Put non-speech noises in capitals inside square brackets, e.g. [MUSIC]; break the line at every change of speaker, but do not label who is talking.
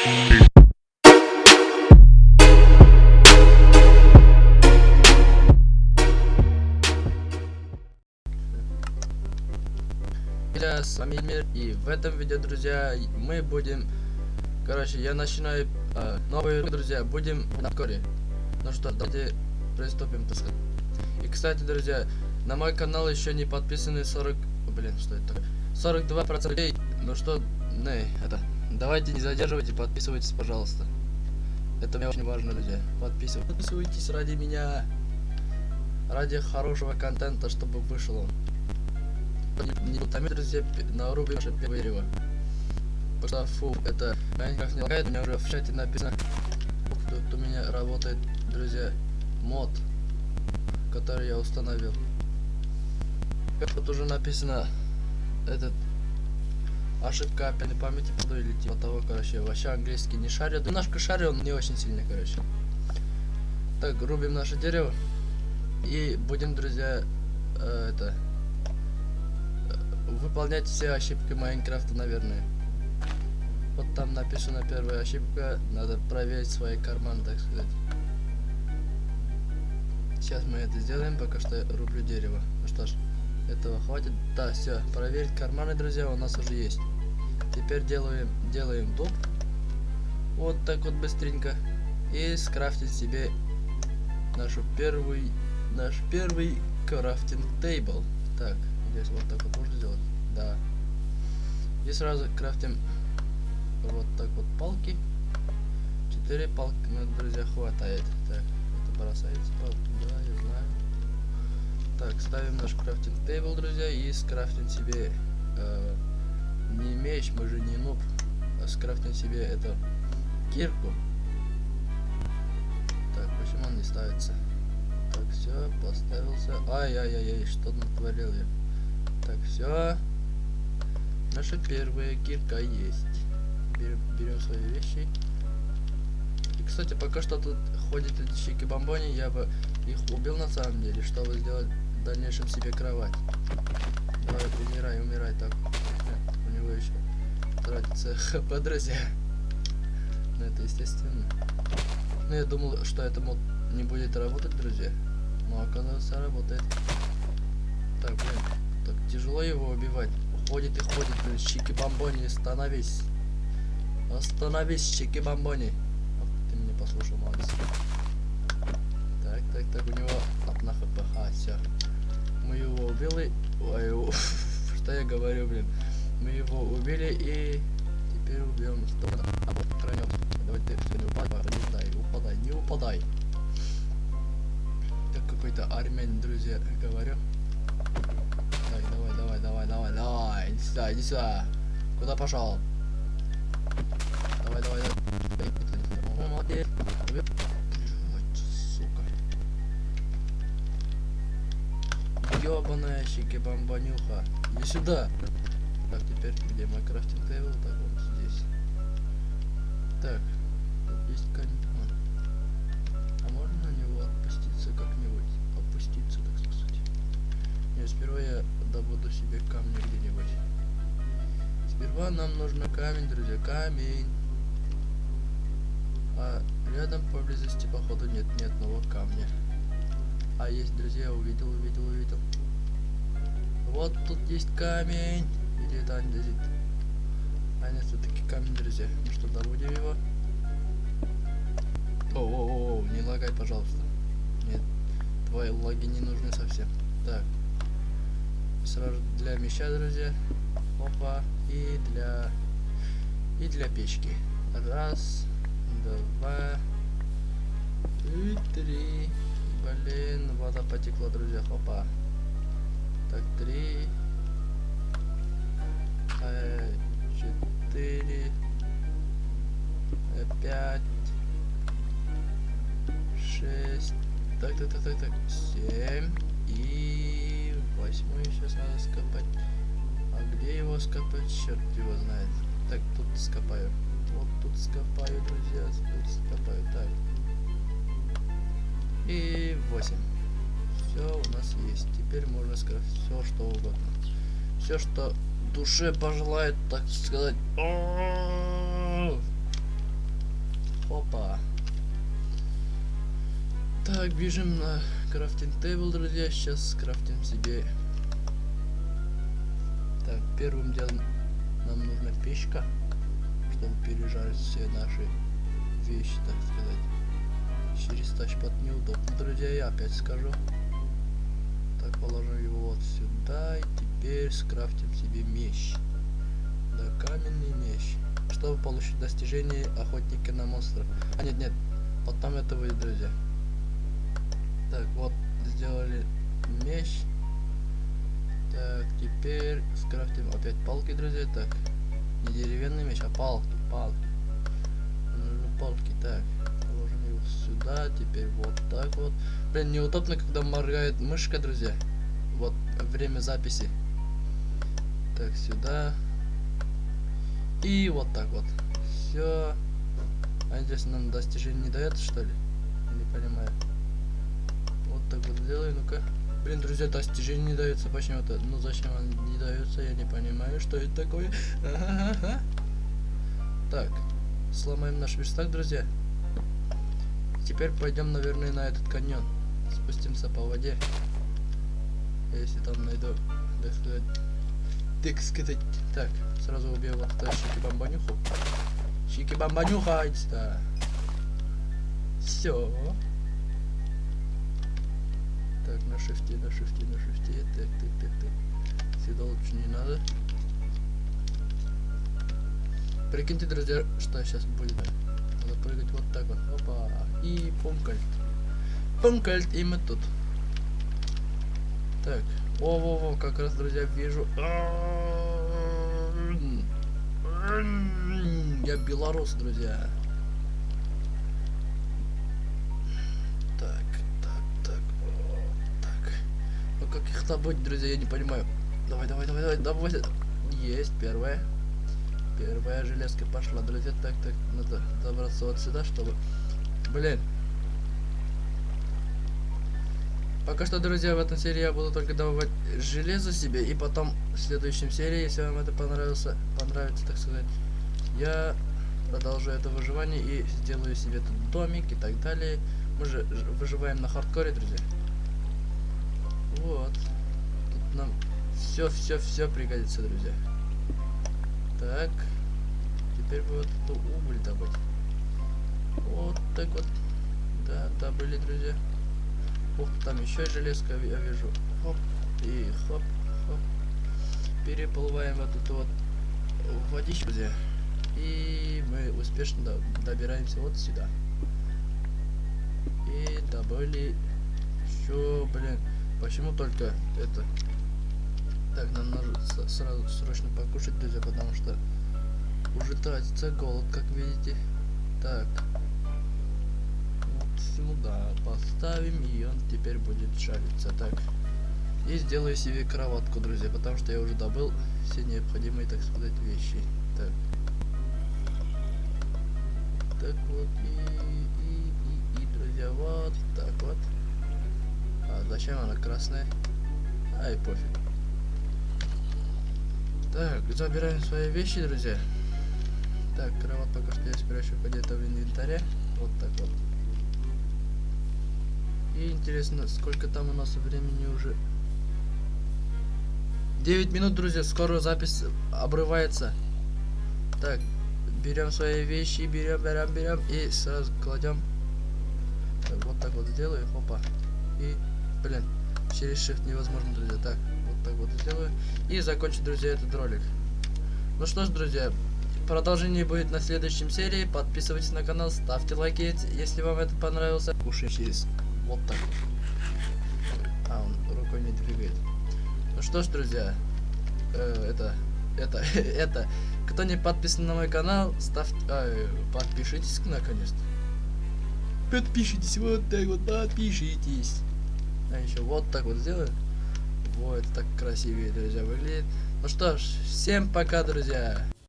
С вами Мир, и в этом видео, друзья, мы будем, короче, я начинаю э, новые, друзья, будем на коре. Ну что, давайте приступим, так сказать. И, кстати, друзья, на мой канал еще не подписаны 40, блин, что это такое, 42 процента людей. Ну что, не, это, давайте не задерживайте, подписывайтесь, пожалуйста. Это мне очень важно, друзья. Подписывайтесь, подписывайтесь ради меня, ради хорошего контента, чтобы вышел он не утомит, друзья, нарубим наше первое дерево. Потому фу, это Майнкрафт не лагает, у меня уже в чате написано, тут у меня работает, друзья, мод, который я установил. Тут уже написано, этот, ошибка опять памяти поду или типа того, короче, вообще английский не шарю. Немножко шарю, он не очень сильный, короче. Так, рубим наше дерево. И будем, друзья, э, это, выполнять все ошибки Майнкрафта, наверное. Вот там написано первая ошибка, надо проверить свои карманы, так сказать. Сейчас мы это сделаем, пока что я рублю дерево. Ну что ж, этого хватит. Да, все, проверить карманы, друзья, у нас уже есть. Теперь делаем, делаем дом. Вот так вот быстренько. И скрафтить себе нашу первый, наш первый крафтинг тейбл. Так, Здесь вот так вот можно сделать? Да. И сразу крафтим вот так вот палки. Четыре палки, ну, друзья, хватает. Так, это бросается палки, да, я знаю. Так, ставим наш крафтинг тейбл, друзья, и скрафтим себе э, не меч, мы же не нуб, а скрафтим себе эту кирку. Так, почему он не ставится? Так, все, поставился. Ай-яй-яй, что натворил я? Так, все. Наша первая кирка есть. Берем, берем свои вещи. И, кстати, пока что тут ходят эти щеки-бомбони, я бы их убил на самом деле, чтобы сделать дальнейшем себе кровать. Давай, умирай, умирай, так. У него еще тратится [LAUGHS] хп, друзья. Ну, это естественно. Ну, я думал, что это мод не будет работать, друзья. Но оказывается, работает. Так, блин. Так тяжело его убивать. Ходит и ходит, блин, чики-бомбони, остановись. Остановись, чики-бомбони. Ты меня послушал, Макс. Так, так, так, у него одна хп. А, все. Мы его убили. Ой, [LAUGHS] что я говорю, блин. Мы его убили и теперь убьем. А вот кранем. Давай ты все не упадай, не упадай, упадай, не упадай. Так какой-то армян, друзья, говорю. Давай, давай, давай, давай, давай. Иди сюда, иди сюда. Куда пошел? Давай, давай, давай. Молодец. Ёбаная щеки-бомбанюха. Иди сюда. Так, теперь где мой крафтинг тейбл? Так, вот здесь. Так, тут есть камень. А можно на него опуститься как-нибудь? Опуститься, так сказать. Нет, сперва я добуду себе камни где-нибудь. Сперва нам нужно камень, друзья, камень. А рядом поблизости, походу, нет ни одного камня. А есть, друзья, увидел, увидел, увидел. Вот тут есть камень. Или это андезит? А нет, все-таки камень, друзья. Ну что, добудем его? О, о, о, не лагай, пожалуйста. Нет, твои лаги не нужны совсем. Так сразу для меча, друзья. Опа. И для... И для печки. Раз, два, и три. Блин, вода потекла, друзья. Опа. Так, три. Э, четыре. Э, пять. Шесть. Так, так, так, так, так. Семь. И Восьмой сейчас надо скопать. А где его скопать? Черт его знает. Так, тут скопаю. Вот тут скопаю, друзья. Тут скопаю. Так и 8. Все у нас есть. Теперь можно сказать все, что угодно. Все, что душе пожелает, так сказать. Опа. Так, бежим на крафтинг тейбл, друзья. Сейчас крафтим себе. Так, первым делом нам нужна печка, чтобы пережарить все наши вещи, так сказать. Через тачпад неудобно, друзья, я опять скажу. Так, положим его вот сюда. И теперь скрафтим себе меч. Да, каменный меч. Чтобы получить достижение охотника на монстров. А, нет, нет. Потом это будет, друзья. Так, вот, сделали меч. Так, теперь скрафтим опять палки, друзья. Так, не деревянный меч, а палки, палки. Теперь вот так вот. Блин, неудобно, когда моргает мышка, друзья. Вот, время записи. Так, сюда. И вот так вот. Все. А здесь нам достижение не дает, что ли? Не понимаю. Вот так вот сделаю, ну-ка. Блин, друзья, достижение не дается почему-то. Ну зачем он не дается, я не понимаю, что это такое. [LAUGHS] Так, сломаем наш верстак, друзья. Теперь пойдем, наверное, на этот каньон. Спустимся по воде. Если там найду, так сказать, так сказать. Так, сразу убью вот эту щики-бомбанюху. Щики-бомбанюха, да. Все. Так, на шифте, на шифте, на шифте. Так, так, так, так. Сюда лучше не надо. Прикиньте, друзья, что сейчас будет. Надо прыгать вот так вот. Опа. И пумкальт. Пумкальт, и мы тут. Так. О-во-во, как раз, друзья, вижу. Я белорус, друзья. Так, так, так, так. Ну как их добыть, друзья, я не понимаю. Давай, давай, давай, давай, давай. Есть первая. Первая железка пошла, друзья. Так, так, надо добраться вот сюда, чтобы... Блин, Пока что, друзья, в этом серии я буду только добывать железо себе, и потом в следующем серии, если вам это понравился, понравится, так сказать, я продолжу это выживание и сделаю себе тут домик и так далее. Мы же выживаем на хардкоре, друзья. Вот. Тут нам все-все-все пригодится, друзья. Так. Теперь вот эту уголь добыть. Вот так вот. Да, добыли, друзья. Ух, там еще железка я вижу. Хоп, и хоп, хоп. Переплываем вот эту вот водичку, друзья. И мы успешно добираемся вот сюда. И добыли еще, блин, почему только это? Так, нам надо сразу срочно покушать, друзья, потому уже тратится голод, как видите. Так, сюда поставим, и он теперь будет шариться. Так. И сделаю себе кроватку, друзья, потому что я уже добыл все необходимые, так сказать, вещи. Так. Так вот, и, и, и, и, друзья, вот так вот. А зачем она красная? Ай, пофиг. Так, забираем свои вещи, друзья. Так, кровать пока что я спрячу где-то в инвентаре. Вот так вот. И интересно, сколько там у нас времени уже? 9 минут, друзья, скоро запись обрывается. Так, берем свои вещи, берем, берем, берем и сразу кладем. Так, вот так вот сделаю, опа. И, блин, через shift невозможно, друзья. Так, вот так вот сделаю. И закончу, друзья, этот ролик. Ну что ж, друзья, продолжение будет на следующем серии. Подписывайтесь на канал, ставьте лайки, если вам это понравился. Кушай через вот так. А, он рукой не двигает. Ну что ж, друзья, э, это, это, [LAUGHS] это, кто не подписан на мой канал, ставьте, э, подпишитесь наконец-то. Подпишитесь, вот так вот, подпишитесь. А еще вот так вот сделаю. Вот, так красивее, друзья, выглядит. Ну что ж, всем пока, друзья.